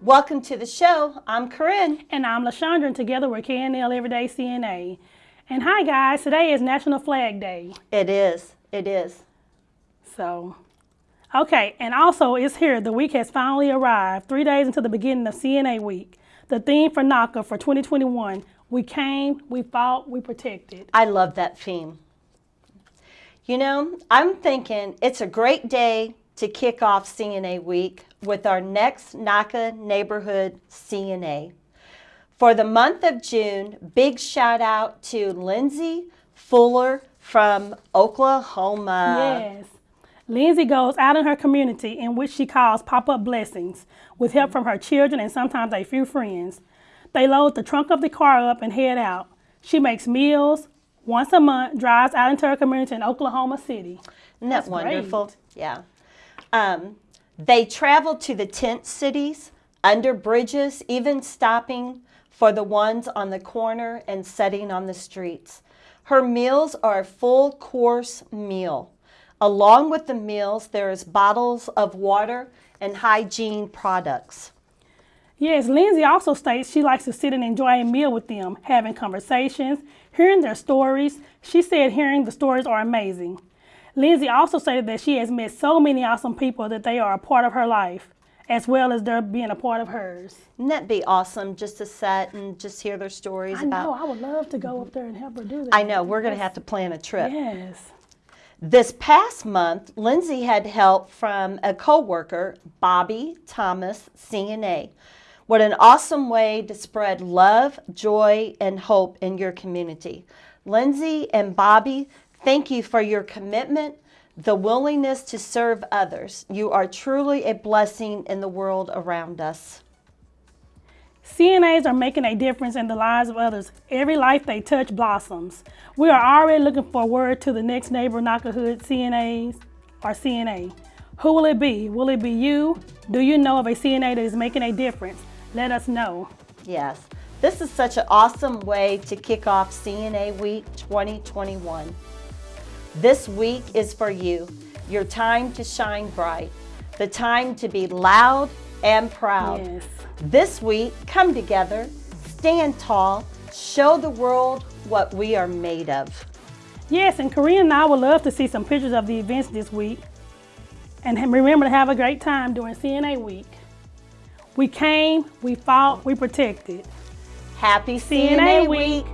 Welcome to the show. I'm Corinne. And I'm LaShondra, and together we're KNL Everyday CNA. And hi, guys. Today is National Flag Day. It is. It is. So, okay. And also, it's here. The week has finally arrived. Three days until the beginning of CNA week. The theme for NAHCA for 2021 we came, we fought, we protected. I love that theme. You know, I'm thinking it's a great day to kick off CNA week with our next NAHCA neighborhood CNA. For the month of June, big shout out to Lindsay Fuller from Oklahoma. Yes. Lindsay goes out in her community in which she calls pop-up blessings with help from her children and sometimes a few friends. They load the trunk of the car up and head out. She makes meals once a month, drives out into her community in Oklahoma City. Isn't that That's wonderful? Great. Yeah. Um, they travel to the tent cities, under bridges, even stopping for the ones on the corner and setting on the streets. Her meals are a full course meal. Along with the meals, there is bottles of water and hygiene products. Yes, Lindsay also states she likes to sit and enjoy a meal with them, having conversations, hearing their stories. She said hearing the stories are amazing. Lindsay also stated that she has met so many awesome people that they are a part of her life, as well as they're being a part of hers. Wouldn't that be awesome just to sit and just hear their stories I about... know, I would love to go up there and help her do that. I know, we're going to have to plan a trip. Yes. This past month, Lindsay had help from a co-worker, Bobby Thomas, CNA. What an awesome way to spread love, joy, and hope in your community. Lindsay and Bobby, thank you for your commitment, the willingness to serve others. You are truly a blessing in the world around us. CNAs are making a difference in the lives of others. Every life they touch blossoms. We are already looking for word to the next neighbor Nackahood CNAs or CNA. Who will it be? Will it be you? Do you know of a CNA that is making a difference? let us know. Yes, this is such an awesome way to kick off CNA Week 2021. This week is for you, your time to shine bright, the time to be loud and proud. Yes. This week, come together, stand tall, show the world what we are made of. Yes, and Corinne and I would love to see some pictures of the events this week. And remember to have a great time during CNA week. We came, we fought, we protected. Happy CNA, CNA week.